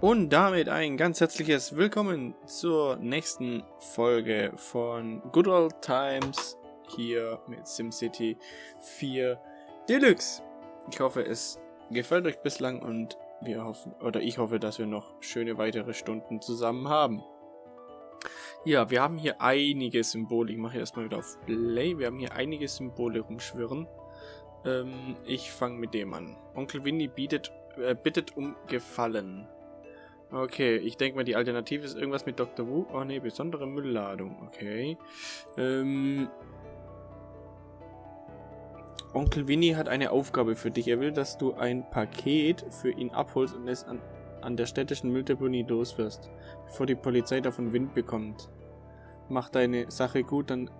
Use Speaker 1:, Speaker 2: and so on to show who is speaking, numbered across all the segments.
Speaker 1: Und damit ein ganz herzliches Willkommen zur nächsten Folge von Good Old Times hier mit SimCity 4 Deluxe. Ich hoffe, es gefällt euch bislang und wir hoffen, oder ich hoffe, dass wir noch schöne weitere Stunden zusammen haben. Ja, wir haben hier einige Symbole. Ich mache erstmal wieder auf Play. Wir haben hier einige Symbole rumschwirren. Ähm, ich fange mit dem an. Onkel Winnie bietet, äh, bittet um Gefallen. Okay, ich denke mal, die Alternative ist irgendwas mit Dr. Wu. Oh ne, besondere Müllladung. Okay. Ähm, Onkel Winnie hat eine Aufgabe für dich. Er will, dass du ein Paket für ihn abholst und es an, an der städtischen Mülldeponie loswirst, bevor die Polizei davon Wind bekommt. Mach deine Sache gut, dann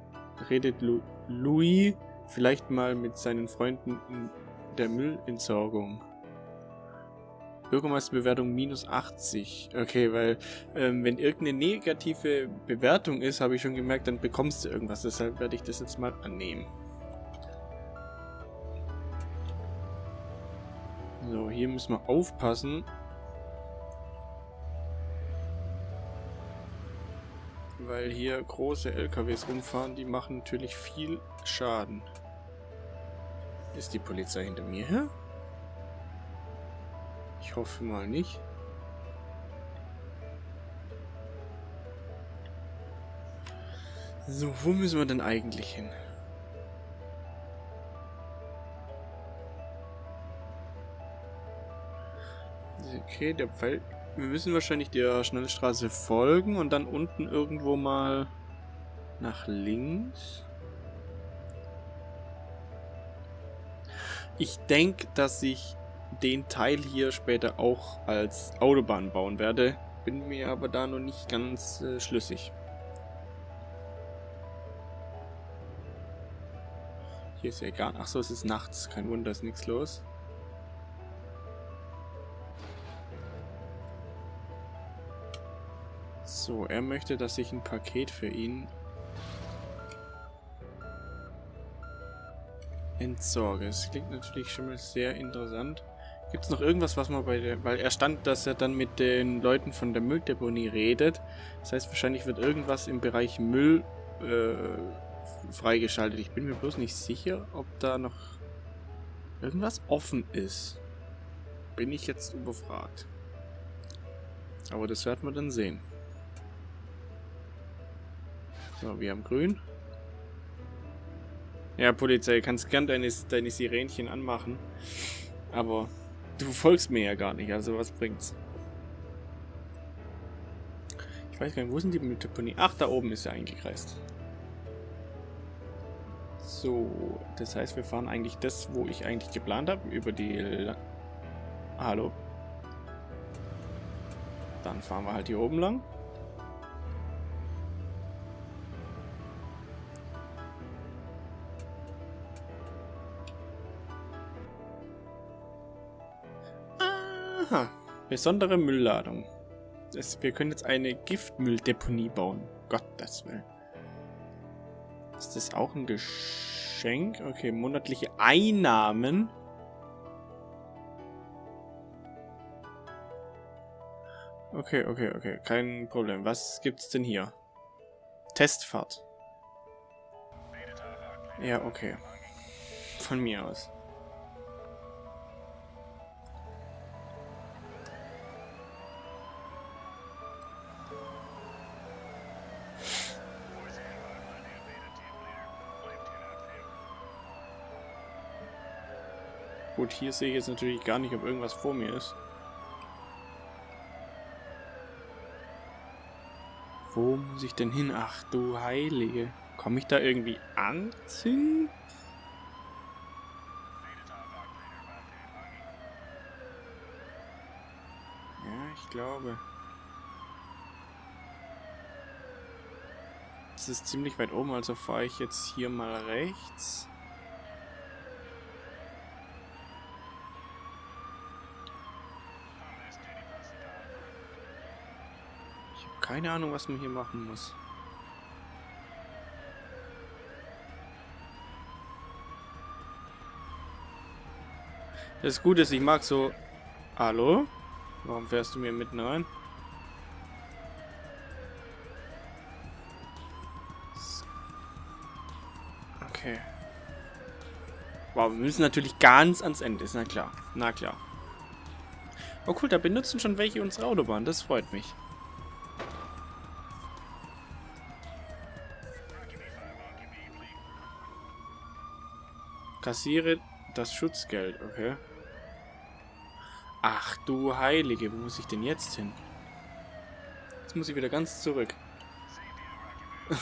Speaker 1: redet Lu Louis vielleicht mal mit seinen Freunden in der Müllentsorgung. Bürgermeisterbewertung minus 80. Okay, weil ähm, wenn irgendeine negative Bewertung ist, habe ich schon gemerkt, dann bekommst du irgendwas. Deshalb werde ich das jetzt mal annehmen. So, hier müssen wir aufpassen. Weil hier große LKWs rumfahren, die machen natürlich viel Schaden. Ist die Polizei hinter mir her? Ich hoffe mal nicht. So, wo müssen wir denn eigentlich hin? Okay, der Pfeil... Wir müssen wahrscheinlich der Schnellstraße folgen und dann unten irgendwo mal nach links. Ich denke, dass ich den Teil hier später auch als Autobahn bauen werde. Bin mir aber da noch nicht ganz äh, schlüssig. Hier ist ja egal. Achso, es ist nachts. Kein Wunder, ist nichts los. So, er möchte, dass ich ein Paket für ihn entsorge. Es klingt natürlich schon mal sehr interessant. Gibt es noch irgendwas, was man bei der... Weil er stand, dass er dann mit den Leuten von der Mülldeponie redet. Das heißt, wahrscheinlich wird irgendwas im Bereich Müll äh, freigeschaltet. Ich bin mir bloß nicht sicher, ob da noch irgendwas offen ist. Bin ich jetzt überfragt. Aber das werden wir dann sehen. So, wir haben grün. Ja, Polizei, kannst gern deine, deine Sirenchen anmachen. Aber Du folgst mir ja gar nicht, also was bringt's? Ich weiß gar nicht, wo sind die Mülldeponie? Ach, da oben ist er eingekreist. So, das heißt, wir fahren eigentlich das, wo ich eigentlich geplant habe, über die... Hallo? Dann fahren wir halt hier oben lang. Besondere Müllladung. Das, wir können jetzt eine Giftmülldeponie bauen. Gottes Willen. Ist das auch ein Geschenk? Okay, monatliche Einnahmen. Okay, okay, okay. Kein Problem. Was gibt's denn hier? Testfahrt. Ja, okay. Von mir aus. Gut, hier sehe ich jetzt natürlich gar nicht, ob irgendwas vor mir ist. Wo muss ich denn hin? Ach du Heilige. Komme ich da irgendwie anziehen? Ja, ich glaube. Das ist ziemlich weit oben, also fahre ich jetzt hier mal rechts. Keine Ahnung, was man hier machen muss. Das Gute ist, ich mag so... Hallo? Warum fährst du mir mitten rein? Okay. Wow, wir müssen natürlich ganz ans Ende, ist na klar. Na klar. Oh cool, da benutzen schon welche unsere Autobahn, das freut mich. Kassiere das Schutzgeld, okay. Ach du Heilige, wo muss ich denn jetzt hin? Jetzt muss ich wieder ganz zurück.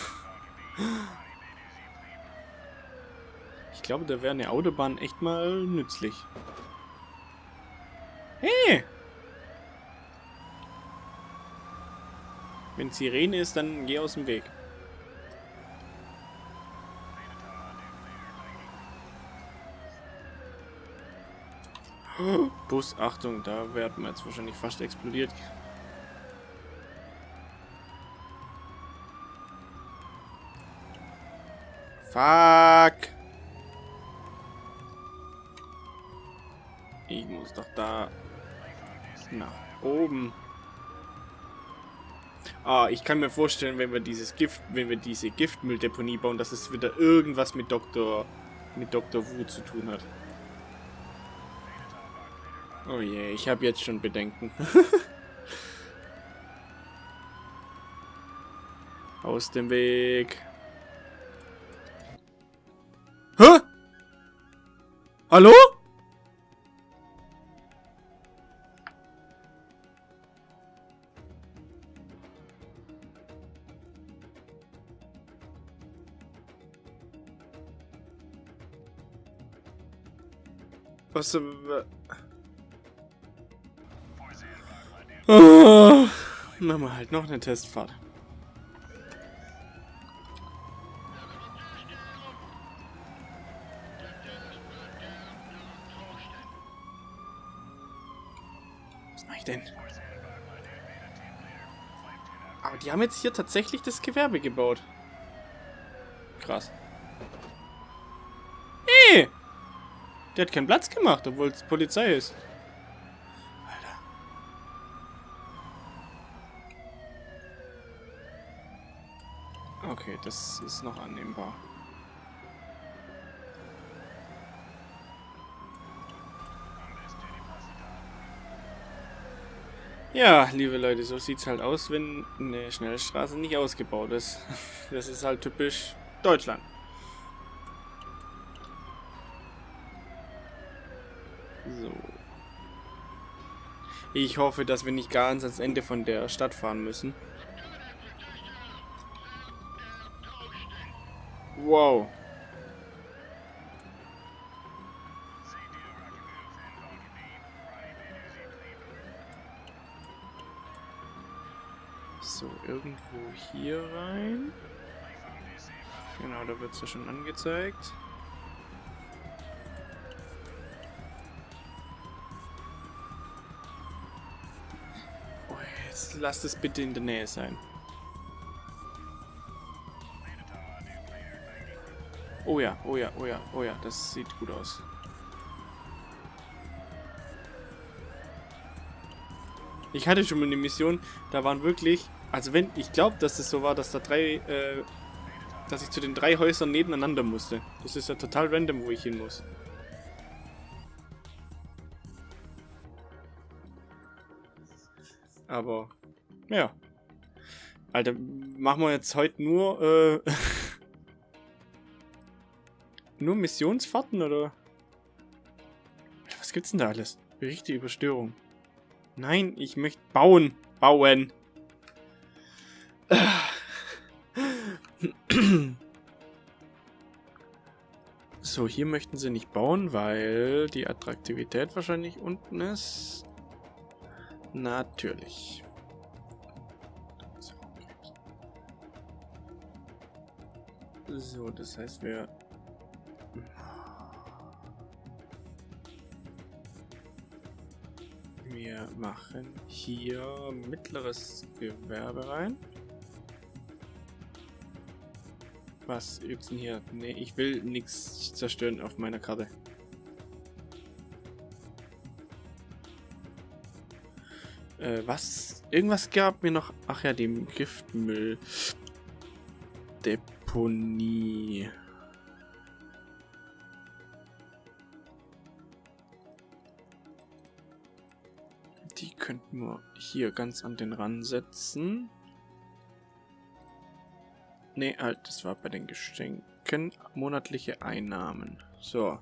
Speaker 1: ich glaube, da wäre eine Autobahn echt mal nützlich. Hey! Wenn Sirene ist, dann geh aus dem Weg. Bus, Achtung, da werden wir jetzt wahrscheinlich fast explodiert. Fuck! Ich muss doch da nach oben. Ah, ich kann mir vorstellen, wenn wir dieses Gift, wenn wir diese Giftmülldeponie bauen, dass es wieder irgendwas mit Dr. mit Dr. Wu zu tun hat. Oh je, ich habe jetzt schon Bedenken. Aus dem Weg. Hä? Hallo? Was... Oh, machen wir halt noch eine Testfahrt. Was mache ich denn? Aber die haben jetzt hier tatsächlich das Gewerbe gebaut. Krass. Hey! Der hat keinen Platz gemacht, obwohl es Polizei ist. Okay, das ist noch annehmbar. Ja, liebe Leute, so sieht's halt aus, wenn eine Schnellstraße nicht ausgebaut ist. Das ist halt typisch Deutschland. So. Ich hoffe, dass wir nicht ganz ans Ende von der Stadt fahren müssen. Wow. So, irgendwo hier rein. Genau, da wird es ja schon angezeigt. Oh, jetzt lasst es bitte in der Nähe sein. Oh ja, oh ja, oh ja, oh ja, das sieht gut aus. Ich hatte schon mal eine Mission, da waren wirklich, also wenn, ich glaube, dass es so war, dass da drei, äh, dass ich zu den drei Häusern nebeneinander musste. Das ist ja total random, wo ich hin muss. Aber, ja. Alter, machen wir jetzt heute nur, äh, Nur Missionsfahrten oder? Was gibt's denn da alles? Berichte über Störung. Nein, ich möchte bauen. Bauen. So, hier möchten sie nicht bauen, weil die Attraktivität wahrscheinlich unten ist. Natürlich. So, das heißt, wir Wir machen hier mittleres Gewerbe rein. Was gibt's denn hier? Ne, ich will nichts zerstören auf meiner Karte. Äh, was? Irgendwas gab mir noch... Ach ja, dem Giftmüll. Deponie. Die könnten wir hier ganz an den Rand setzen. Ne, halt, das war bei den Geschenken. Monatliche Einnahmen. So.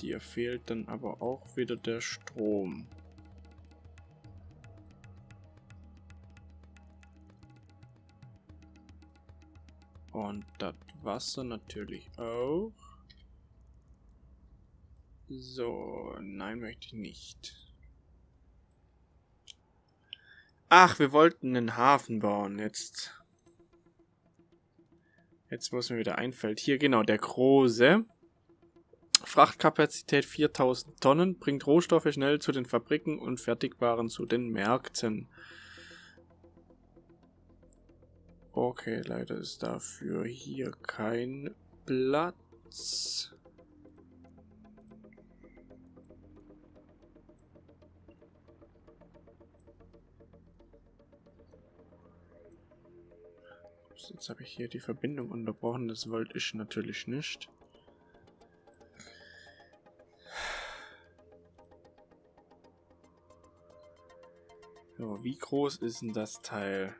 Speaker 1: Dir fehlt dann aber auch wieder der Strom. Und das Wasser natürlich auch. So, nein, möchte ich nicht. Ach, wir wollten einen Hafen bauen. Jetzt. Jetzt, wo es mir wieder einfällt. Hier, genau, der große. Frachtkapazität 4000 Tonnen, bringt Rohstoffe schnell zu den Fabriken und Fertigwaren zu den Märkten. Okay, leider ist dafür hier kein Platz. Jetzt habe ich hier die Verbindung unterbrochen, das wollte ich natürlich nicht. So, wie groß ist denn das Teil?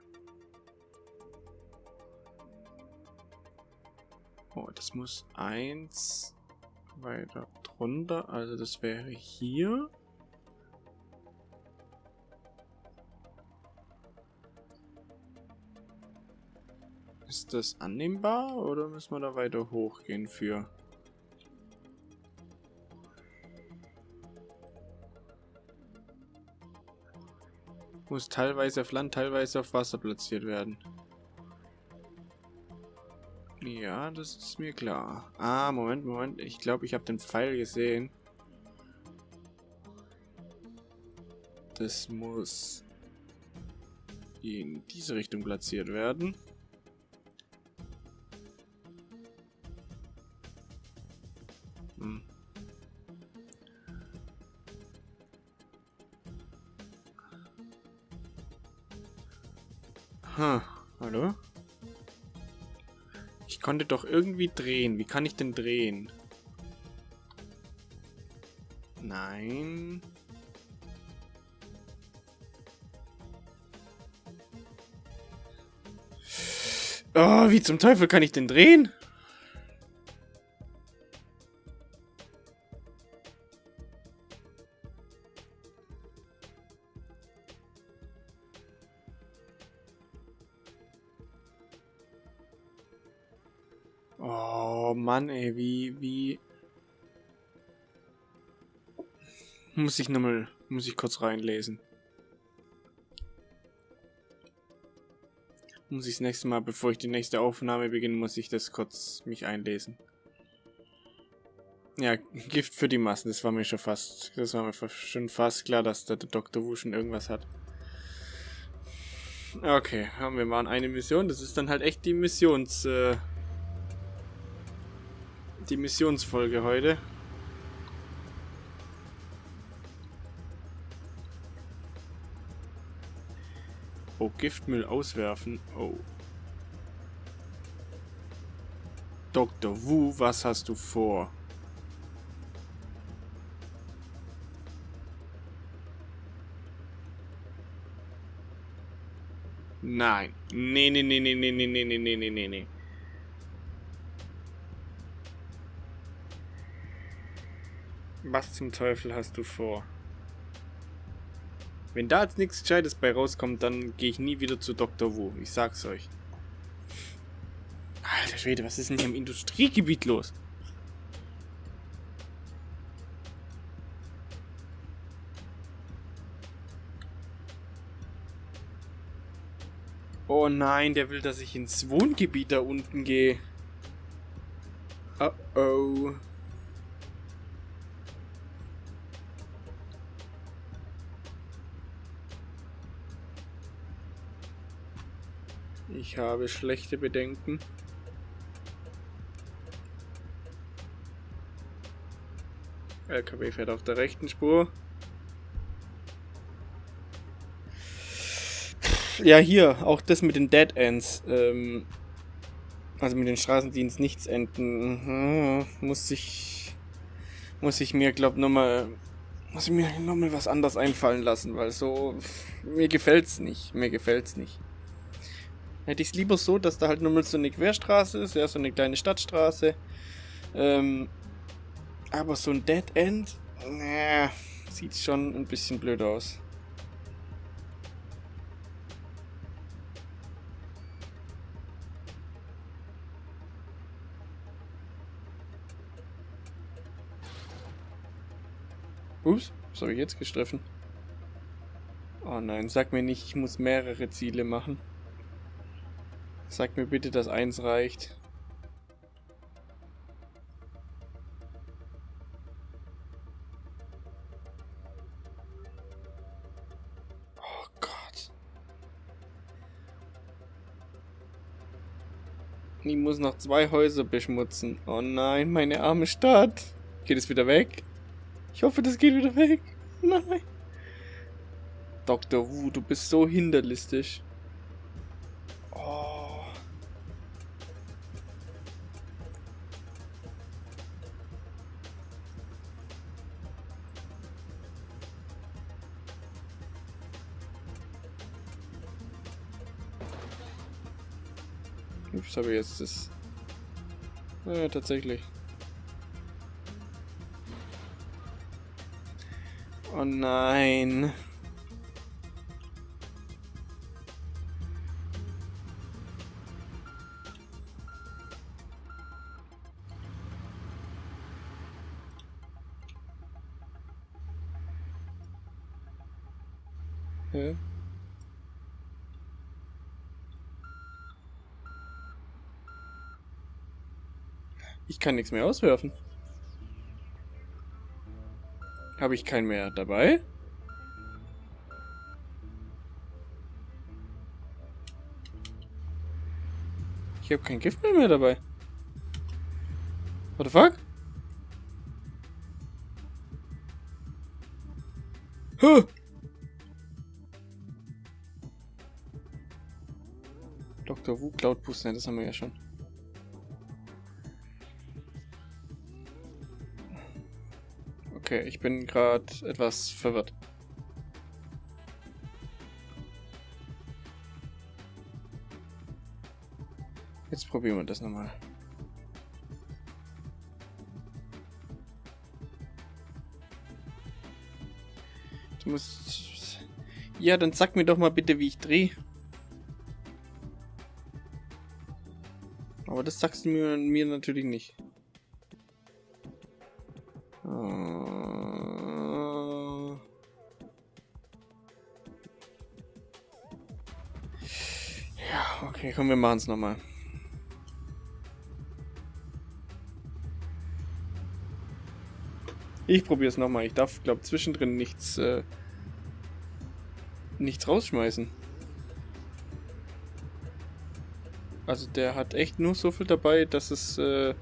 Speaker 1: Oh, das muss eins weiter drunter, also das wäre hier. Ist das annehmbar oder müssen wir da weiter hochgehen für? Muss teilweise auf Land, teilweise auf Wasser platziert werden. Ja, das ist mir klar. Ah, Moment, Moment. Ich glaube, ich habe den Pfeil gesehen. Das muss in diese Richtung platziert werden. Hm, hallo? Ich konnte doch irgendwie drehen. Wie kann ich denn drehen? Nein. Oh, wie zum Teufel kann ich denn drehen? Muss ich nochmal, muss ich kurz reinlesen. Muss ich das nächste Mal, bevor ich die nächste Aufnahme beginne, muss ich das kurz mich einlesen. Ja, Gift für die Massen, das war mir schon fast, das war mir schon fast klar, dass der Dr. Wu schon irgendwas hat. Okay, haben wir mal eine Mission, das ist dann halt echt die Missions, äh, die Missionsfolge heute. Giftmüll auswerfen. Oh. Dr. Wu, was hast du vor? Nein. Nee, nee, nee, nee, nee, nee, nee, nee, nee, nee, nee. Was zum Teufel hast du vor? Wenn da jetzt nichts Gescheites bei rauskommt, dann gehe ich nie wieder zu Dr. Wu. Ich sag's euch. Alter Schwede, was ist denn hier im Industriegebiet los? Oh nein, der will, dass ich ins Wohngebiet da unten gehe. Oh oh. Ich habe schlechte Bedenken. LKW fährt auf der rechten Spur. Ja, hier, auch das mit den Dead Ends. Ähm, also mit den Straßendienst nichts enden. Mhm, muss ich. Muss ich mir, glaub, nochmal. Muss ich mir nochmal was anderes einfallen lassen, weil so. Mir gefällt's nicht. Mir gefällt's nicht. Hätte ich es lieber so, dass da halt nur mal so eine Querstraße ist, ja, so eine kleine Stadtstraße. Ähm, aber so ein Dead End, naja, sieht schon ein bisschen blöd aus. Ups, was habe ich jetzt gestriffen? Oh nein, sag mir nicht, ich muss mehrere Ziele machen. Sag mir bitte, dass eins reicht. Oh Gott. Ich muss noch zwei Häuser beschmutzen. Oh nein, meine arme Stadt. Geht es wieder weg? Ich hoffe, das geht wieder weg. Nein. Dr. Wu, du bist so hinterlistig. Ups, habe ich jetzt das... Ja, tatsächlich. Oh nein. Kann nichts mehr auswerfen. Habe ich keinen mehr dabei? Ich habe kein Gift mehr, mehr dabei. What the fuck? Huh. Dr. Wu Cloud Boost, ne, das haben wir ja schon. Okay, ich bin gerade etwas verwirrt. Jetzt probieren wir das nochmal. Du musst... Ja, dann sag mir doch mal bitte, wie ich drehe. Aber das sagst du mir, mir natürlich nicht. Okay, komm, wir machen es nochmal. Ich probiere es nochmal. Ich darf, glaube zwischendrin nichts, äh, nichts rausschmeißen. Also der hat echt nur so viel dabei, dass es, äh,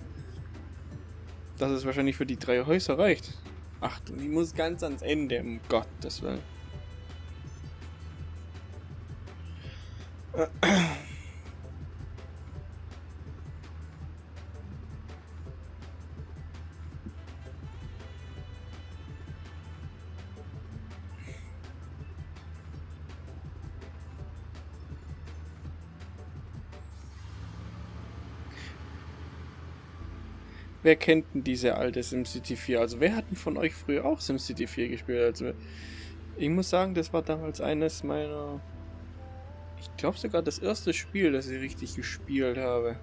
Speaker 1: dass es wahrscheinlich für die drei Häuser reicht. Ach, ich muss ganz ans Ende, um Gottes Willen. Wer kennt denn diese alte SimCity 4? Also wer hat denn von euch früher auch SimCity 4 gespielt? Also ich muss sagen, das war damals eines meiner... Ich glaube sogar das erste Spiel, das ich richtig gespielt habe.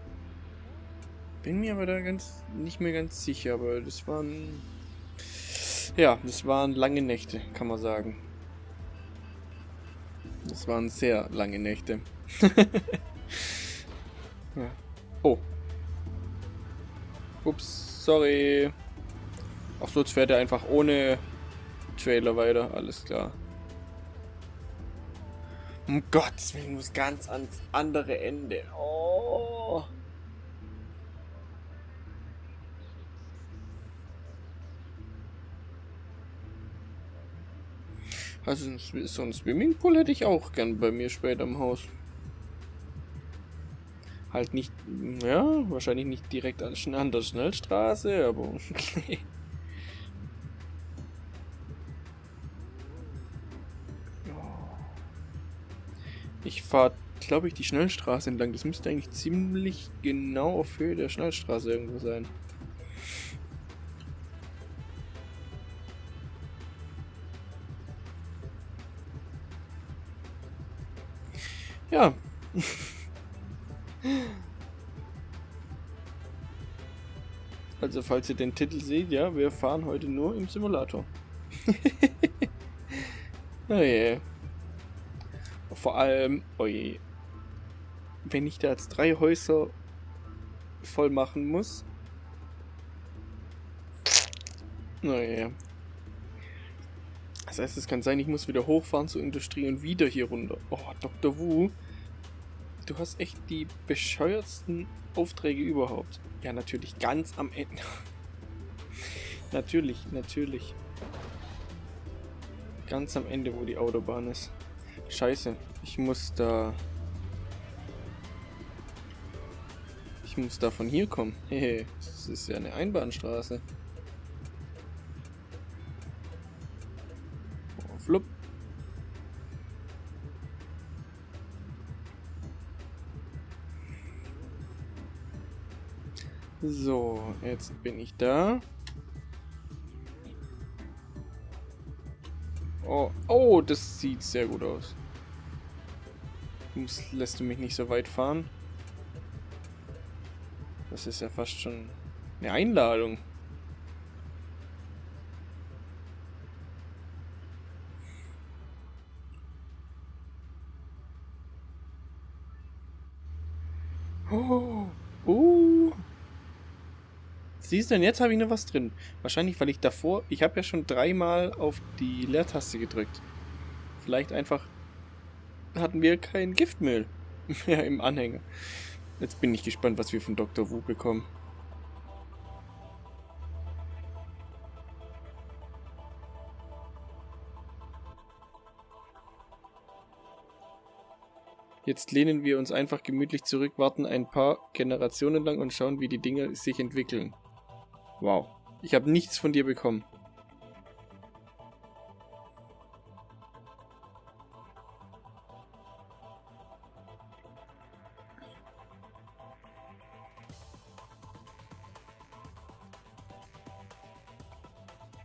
Speaker 1: Bin mir aber da ganz nicht mehr ganz sicher, aber das waren... Ja, das waren lange Nächte, kann man sagen. Das waren sehr lange Nächte. ja. Oh, Ups, sorry. Ach so, jetzt fährt er einfach ohne Trailer weiter. Alles klar. Um Gottes Willen, muss ganz ans andere Ende. Oh. Also so ein Swimmingpool hätte ich auch gern bei mir später im Haus. Halt nicht, ja, wahrscheinlich nicht direkt an der Schnellstraße, aber Ich fahre, glaube ich, die Schnellstraße entlang. Das müsste eigentlich ziemlich genau auf Höhe der Schnellstraße irgendwo sein. Ja. Also falls ihr den Titel seht, ja, wir fahren heute nur im Simulator. oh je. Vor allem, oje, wenn ich da jetzt drei Häuser voll machen muss. Naja. Das heißt, es kann sein, ich muss wieder hochfahren zur Industrie und wieder hier runter. Oh, Dr. Wu. Du hast echt die bescheuertsten Aufträge überhaupt. Ja, natürlich ganz am Ende. natürlich, natürlich. Ganz am Ende, wo die Autobahn ist. Scheiße, ich muss da... Ich muss da von hier kommen. Hehe, das ist ja eine Einbahnstraße. So, jetzt bin ich da. Oh, oh, das sieht sehr gut aus. Muss, lässt du mich nicht so weit fahren? Das ist ja fast schon eine Einladung. Oh. Siehst du, denn jetzt habe ich noch was drin. Wahrscheinlich, weil ich davor... Ich habe ja schon dreimal auf die Leertaste gedrückt. Vielleicht einfach hatten wir kein Giftmehl mehr im Anhänger. Jetzt bin ich gespannt, was wir von Dr. Wu bekommen. Jetzt lehnen wir uns einfach gemütlich zurück, warten ein paar Generationen lang und schauen, wie die Dinge sich entwickeln. Wow. Ich habe nichts von dir bekommen.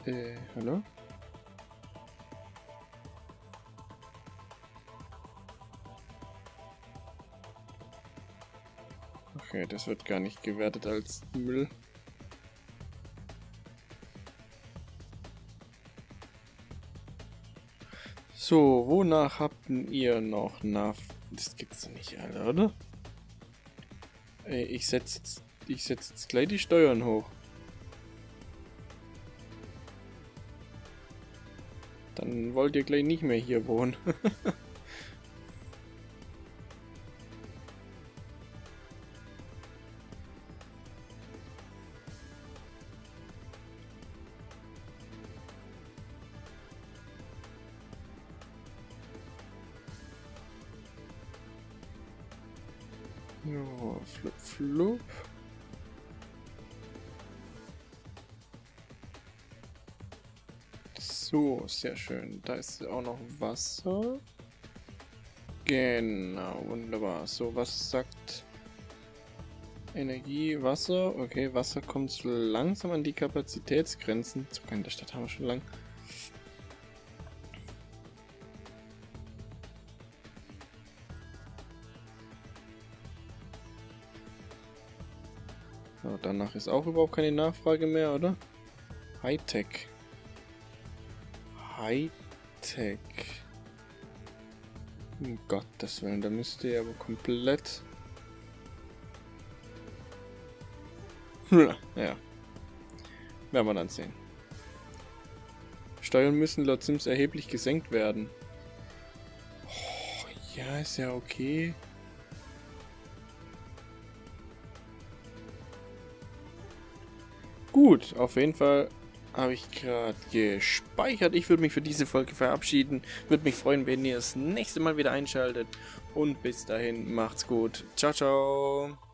Speaker 1: Äh, hallo? Okay, das wird gar nicht gewertet als Müll. So, wonach habt ihr noch nach... Das gibt's nicht, Alter, oder? Ey, ich setze jetzt, ich setz jetzt gleich die Steuern hoch. Dann wollt ihr gleich nicht mehr hier wohnen. Ja, flup, flup. So, sehr schön. Da ist auch noch Wasser. Genau, wunderbar. So, was sagt Energie, Wasser? Okay, Wasser kommt langsam an die Kapazitätsgrenzen. In der Stadt haben wir schon lang. So, danach ist auch überhaupt keine Nachfrage mehr, oder? Hightech. Hightech. Um Gottes Willen, da müsste ihr aber komplett... ja. Werden wir dann sehen. Steuern müssen laut Sims erheblich gesenkt werden. Oh, ja, ist ja okay. Gut, auf jeden Fall habe ich gerade gespeichert. Ich würde mich für diese Folge verabschieden. Würde mich freuen, wenn ihr das nächste Mal wieder einschaltet. Und bis dahin, macht's gut. Ciao, ciao.